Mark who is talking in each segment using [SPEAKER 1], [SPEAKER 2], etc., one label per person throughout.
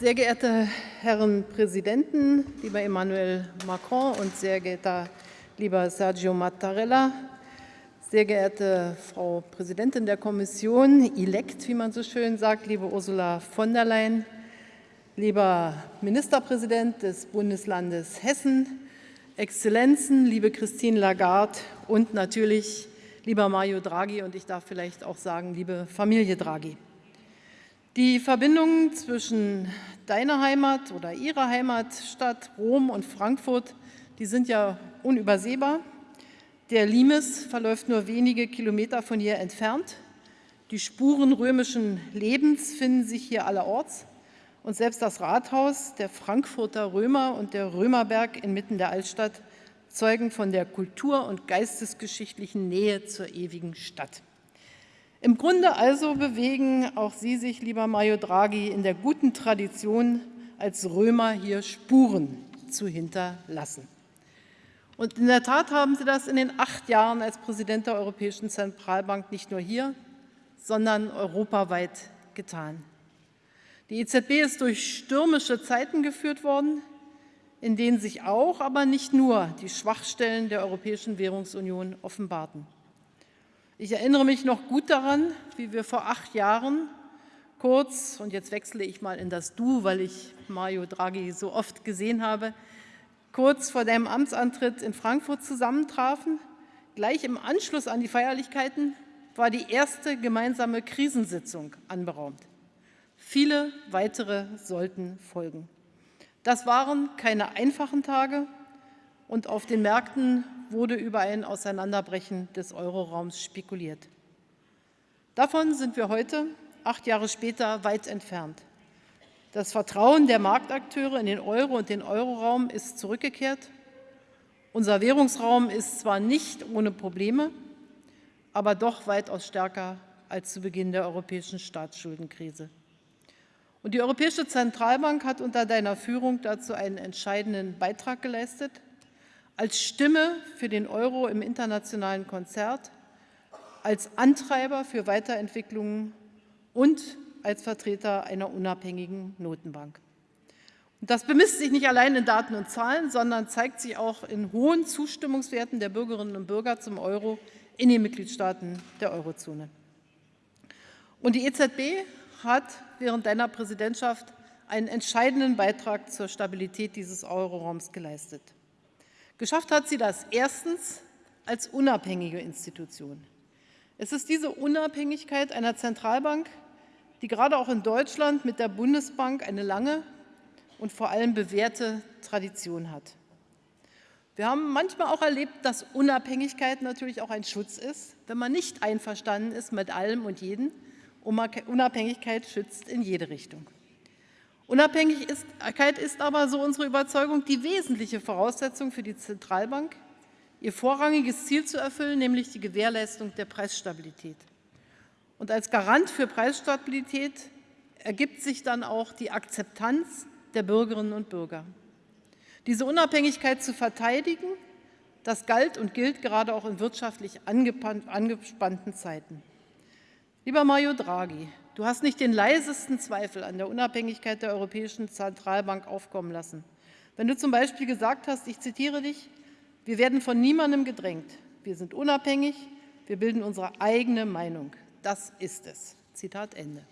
[SPEAKER 1] Sehr geehrte Herren Präsidenten, lieber Emmanuel Macron und sehr geehrter lieber Sergio Mattarella, sehr geehrte Frau Präsidentin der Kommission, elect, wie man so schön sagt, liebe Ursula von der Leyen, lieber Ministerpräsident des Bundeslandes Hessen, Exzellenzen, liebe Christine Lagarde und natürlich lieber Mario Draghi und ich darf vielleicht auch sagen, liebe Familie Draghi. Die Verbindungen zwischen deiner Heimat oder ihrer Heimatstadt Rom und Frankfurt, die sind ja unübersehbar. Der Limes verläuft nur wenige Kilometer von hier entfernt. Die Spuren römischen Lebens finden sich hier allerorts. Und selbst das Rathaus, der Frankfurter Römer und der Römerberg inmitten der Altstadt zeugen von der kultur- und geistesgeschichtlichen Nähe zur ewigen Stadt. Im Grunde also bewegen auch Sie sich, lieber Mario Draghi, in der guten Tradition, als Römer hier Spuren zu hinterlassen. Und in der Tat haben Sie das in den acht Jahren als Präsident der Europäischen Zentralbank nicht nur hier, sondern europaweit getan. Die EZB ist durch stürmische Zeiten geführt worden, in denen sich auch, aber nicht nur, die Schwachstellen der Europäischen Währungsunion offenbarten. Ich erinnere mich noch gut daran, wie wir vor acht Jahren kurz, und jetzt wechsle ich mal in das Du, weil ich Mario Draghi so oft gesehen habe, kurz vor deinem Amtsantritt in Frankfurt zusammentrafen. Gleich im Anschluss an die Feierlichkeiten war die erste gemeinsame Krisensitzung anberaumt. Viele weitere sollten folgen. Das waren keine einfachen Tage und auf den Märkten wurde über ein Auseinanderbrechen des Euroraums spekuliert. Davon sind wir heute, acht Jahre später, weit entfernt. Das Vertrauen der Marktakteure in den Euro und den Euroraum ist zurückgekehrt. Unser Währungsraum ist zwar nicht ohne Probleme, aber doch weitaus stärker als zu Beginn der europäischen Staatsschuldenkrise. Und die Europäische Zentralbank hat unter deiner Führung dazu einen entscheidenden Beitrag geleistet, als Stimme für den Euro im internationalen Konzert, als Antreiber für Weiterentwicklungen und als Vertreter einer unabhängigen Notenbank. Und das bemisst sich nicht allein in Daten und Zahlen, sondern zeigt sich auch in hohen Zustimmungswerten der Bürgerinnen und Bürger zum Euro in den Mitgliedstaaten der Eurozone. Und die EZB hat während deiner Präsidentschaft einen entscheidenden Beitrag zur Stabilität dieses Euroraums geleistet. Geschafft hat sie das erstens als unabhängige Institution. Es ist diese Unabhängigkeit einer Zentralbank, die gerade auch in Deutschland mit der Bundesbank eine lange und vor allem bewährte Tradition hat. Wir haben manchmal auch erlebt, dass Unabhängigkeit natürlich auch ein Schutz ist, wenn man nicht einverstanden ist mit allem und jedem. Unabhängigkeit schützt in jede Richtung. Unabhängigkeit ist aber, so unsere Überzeugung, die wesentliche Voraussetzung für die Zentralbank, ihr vorrangiges Ziel zu erfüllen, nämlich die Gewährleistung der Preisstabilität. Und als Garant für Preisstabilität ergibt sich dann auch die Akzeptanz der Bürgerinnen und Bürger. Diese Unabhängigkeit zu verteidigen, das galt und gilt gerade auch in wirtschaftlich angespannten Zeiten. Lieber Mario Draghi, du hast nicht den leisesten Zweifel an der Unabhängigkeit der Europäischen Zentralbank aufkommen lassen. Wenn du zum Beispiel gesagt hast, ich zitiere dich, wir werden von niemandem gedrängt, wir sind unabhängig, wir bilden unsere eigene Meinung. Das ist es. Zitat Ende.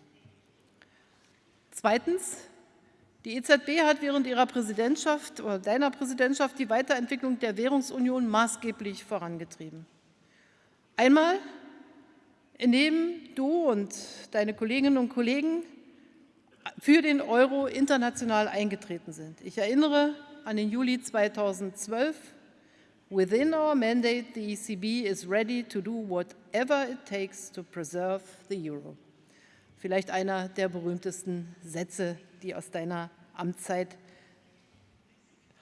[SPEAKER 1] Zweitens. Die EZB hat während ihrer Präsidentschaft oder deiner Präsidentschaft die Weiterentwicklung der Währungsunion maßgeblich vorangetrieben. Einmal, indem du und deine Kolleginnen und Kollegen für den Euro international eingetreten sind. Ich erinnere an den Juli 2012, Within our mandate, the ECB is ready to do whatever it takes to preserve the euro. Vielleicht einer der berühmtesten Sätze, die aus deiner Amtszeit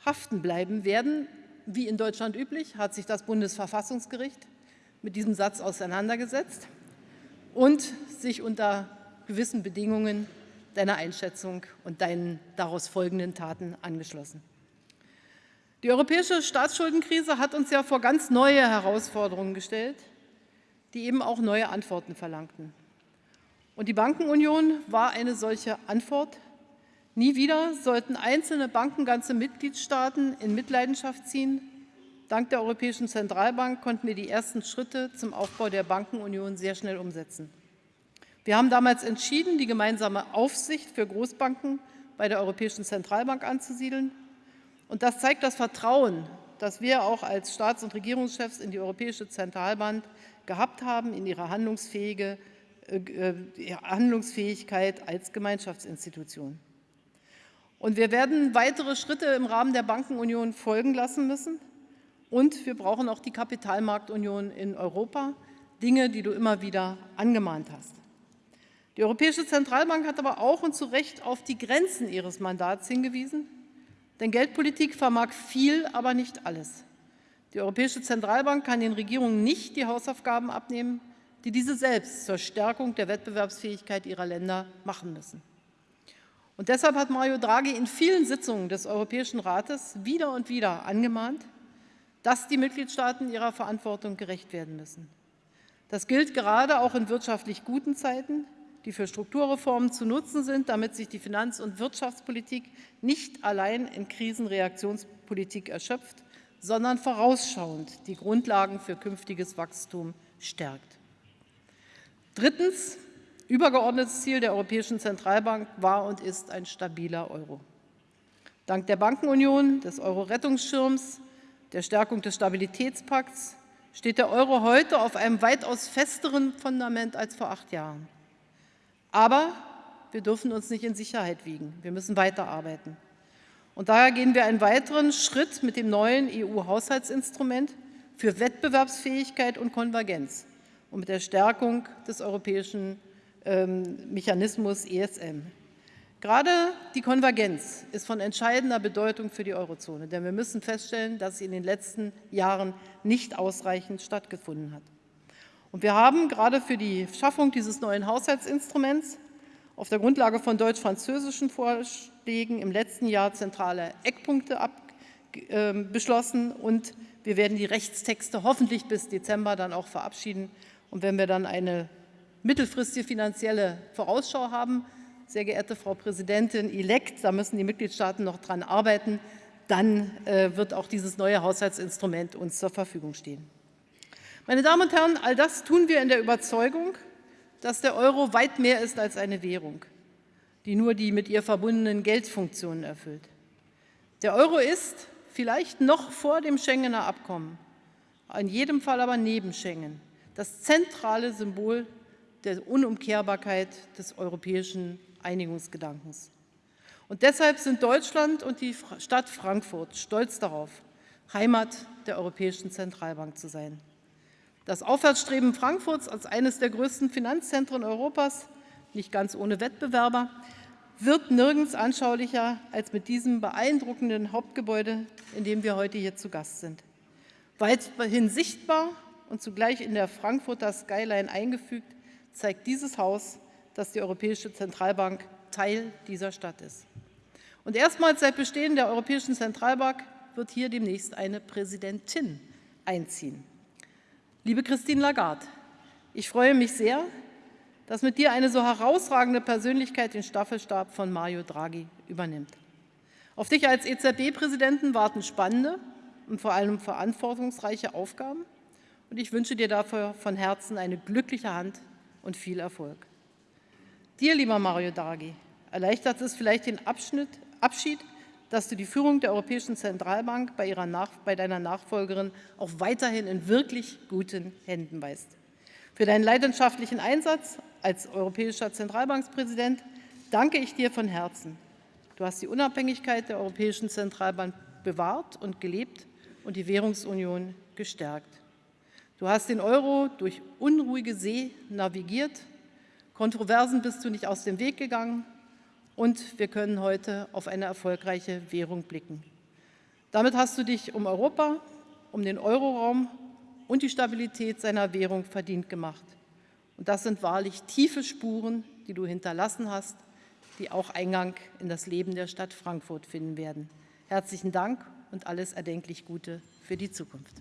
[SPEAKER 1] haften bleiben werden. Wie in Deutschland üblich hat sich das Bundesverfassungsgericht mit diesem Satz auseinandergesetzt und sich unter gewissen Bedingungen deiner Einschätzung und deinen daraus folgenden Taten angeschlossen. Die europäische Staatsschuldenkrise hat uns ja vor ganz neue Herausforderungen gestellt, die eben auch neue Antworten verlangten. Und die Bankenunion war eine solche Antwort, Nie wieder sollten einzelne Banken ganze Mitgliedstaaten in Mitleidenschaft ziehen. Dank der Europäischen Zentralbank konnten wir die ersten Schritte zum Aufbau der Bankenunion sehr schnell umsetzen. Wir haben damals entschieden, die gemeinsame Aufsicht für Großbanken bei der Europäischen Zentralbank anzusiedeln. Und das zeigt das Vertrauen, das wir auch als Staats- und Regierungschefs in die Europäische Zentralbank gehabt haben, in ihre handlungsfähige, äh, äh Handlungsfähigkeit als Gemeinschaftsinstitution. Und wir werden weitere Schritte im Rahmen der Bankenunion folgen lassen müssen. Und wir brauchen auch die Kapitalmarktunion in Europa, Dinge, die du immer wieder angemahnt hast. Die Europäische Zentralbank hat aber auch und zu Recht auf die Grenzen ihres Mandats hingewiesen. Denn Geldpolitik vermag viel, aber nicht alles. Die Europäische Zentralbank kann den Regierungen nicht die Hausaufgaben abnehmen, die diese selbst zur Stärkung der Wettbewerbsfähigkeit ihrer Länder machen müssen. Und deshalb hat Mario Draghi in vielen Sitzungen des Europäischen Rates wieder und wieder angemahnt, dass die Mitgliedstaaten ihrer Verantwortung gerecht werden müssen. Das gilt gerade auch in wirtschaftlich guten Zeiten, die für Strukturreformen zu nutzen sind, damit sich die Finanz- und Wirtschaftspolitik nicht allein in Krisenreaktionspolitik erschöpft, sondern vorausschauend die Grundlagen für künftiges Wachstum stärkt. Drittens. Übergeordnetes Ziel der Europäischen Zentralbank war und ist ein stabiler Euro. Dank der Bankenunion, des Euro-Rettungsschirms, der Stärkung des Stabilitätspakts steht der Euro heute auf einem weitaus festeren Fundament als vor acht Jahren. Aber wir dürfen uns nicht in Sicherheit wiegen. Wir müssen weiterarbeiten. Und daher gehen wir einen weiteren Schritt mit dem neuen EU-Haushaltsinstrument für Wettbewerbsfähigkeit und Konvergenz und mit der Stärkung des europäischen ähm, Mechanismus ESM. Gerade die Konvergenz ist von entscheidender Bedeutung für die Eurozone, denn wir müssen feststellen, dass sie in den letzten Jahren nicht ausreichend stattgefunden hat. Und wir haben gerade für die Schaffung dieses neuen Haushaltsinstruments auf der Grundlage von deutsch-französischen Vorschlägen im letzten Jahr zentrale Eckpunkte äh, beschlossen und wir werden die Rechtstexte hoffentlich bis Dezember dann auch verabschieden. Und wenn wir dann eine mittelfristige finanzielle Vorausschau haben. Sehr geehrte Frau Präsidentin elect, da müssen die Mitgliedstaaten noch dran arbeiten, dann äh, wird auch dieses neue Haushaltsinstrument uns zur Verfügung stehen. Meine Damen und Herren, all das tun wir in der Überzeugung, dass der Euro weit mehr ist als eine Währung, die nur die mit ihr verbundenen Geldfunktionen erfüllt. Der Euro ist, vielleicht noch vor dem Schengener Abkommen, in jedem Fall aber neben Schengen, das zentrale Symbol der Unumkehrbarkeit des europäischen Einigungsgedankens. Und deshalb sind Deutschland und die Stadt Frankfurt stolz darauf, Heimat der Europäischen Zentralbank zu sein. Das Aufwärtsstreben Frankfurts als eines der größten Finanzzentren Europas, nicht ganz ohne Wettbewerber, wird nirgends anschaulicher als mit diesem beeindruckenden Hauptgebäude, in dem wir heute hier zu Gast sind. Weithin sichtbar und zugleich in der Frankfurter Skyline eingefügt, zeigt dieses Haus, dass die Europäische Zentralbank Teil dieser Stadt ist. Und erstmals seit Bestehen der Europäischen Zentralbank wird hier demnächst eine Präsidentin einziehen. Liebe Christine Lagarde, ich freue mich sehr, dass mit dir eine so herausragende Persönlichkeit den Staffelstab von Mario Draghi übernimmt. Auf dich als EZB-Präsidenten warten spannende und vor allem verantwortungsreiche Aufgaben. Und ich wünsche dir dafür von Herzen eine glückliche Hand und viel Erfolg. Dir, lieber Mario Draghi, erleichtert es vielleicht den Abschnitt, Abschied, dass du die Führung der Europäischen Zentralbank bei, ihrer Nach bei deiner Nachfolgerin auch weiterhin in wirklich guten Händen weißt. Für deinen leidenschaftlichen Einsatz als europäischer Zentralbankspräsident danke ich dir von Herzen. Du hast die Unabhängigkeit der Europäischen Zentralbank bewahrt und gelebt und die Währungsunion gestärkt. Du hast den Euro durch unruhige See navigiert, Kontroversen bist du nicht aus dem Weg gegangen und wir können heute auf eine erfolgreiche Währung blicken. Damit hast du dich um Europa, um den Euroraum und die Stabilität seiner Währung verdient gemacht. Und das sind wahrlich tiefe Spuren, die du hinterlassen hast, die auch Eingang in das Leben der Stadt Frankfurt finden werden. Herzlichen Dank und alles erdenklich Gute für die Zukunft.